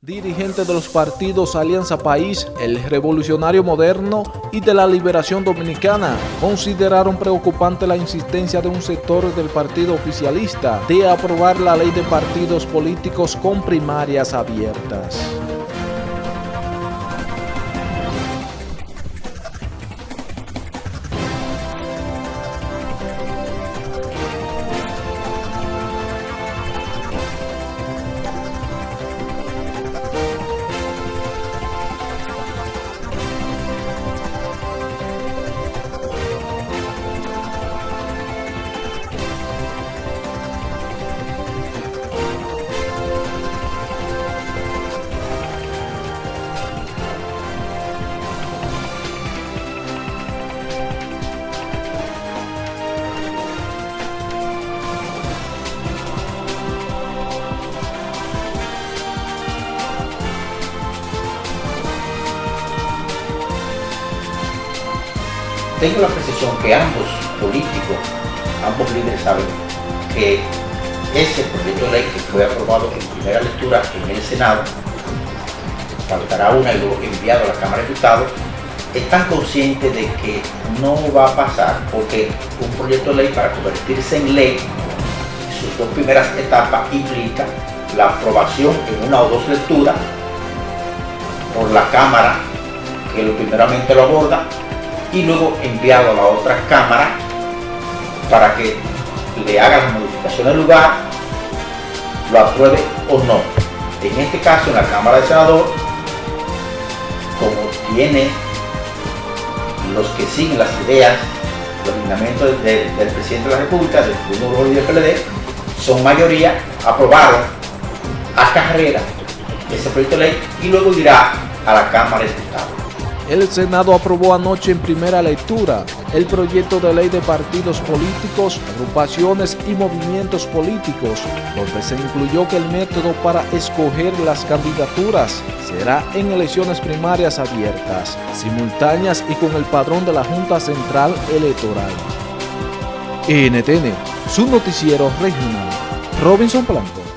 Dirigentes de los partidos Alianza País, El Revolucionario Moderno y de la Liberación Dominicana consideraron preocupante la insistencia de un sector del partido oficialista de aprobar la ley de partidos políticos con primarias abiertas. Tengo la precisión que ambos políticos, ambos líderes saben que ese proyecto de ley que fue aprobado en primera lectura en el Senado, faltará una y luego enviado a la Cámara de Diputados, están conscientes de que no va a pasar porque un proyecto de ley para convertirse en ley, sus dos primeras etapas implica la aprobación en una o dos lecturas por la Cámara, que lo primeramente lo aborda, y luego enviado a la otra cámara para que le haga la modificación del lugar, lo apruebe o no. En este caso, en la Cámara de Senador, como tiene los que siguen las ideas, los lineamientos del, presidente de la República, del Tribunal del PLD, son mayoría, aprobaron a carrera ese proyecto de ley y luego irá a la Cámara de Diputados. El Senado aprobó anoche en primera lectura el proyecto de ley de partidos políticos, agrupaciones y movimientos políticos, donde se incluyó que el método para escoger las candidaturas será en elecciones primarias abiertas, simultáneas y con el padrón de la Junta Central Electoral. NTN, su noticiero regional. Robinson Blanco.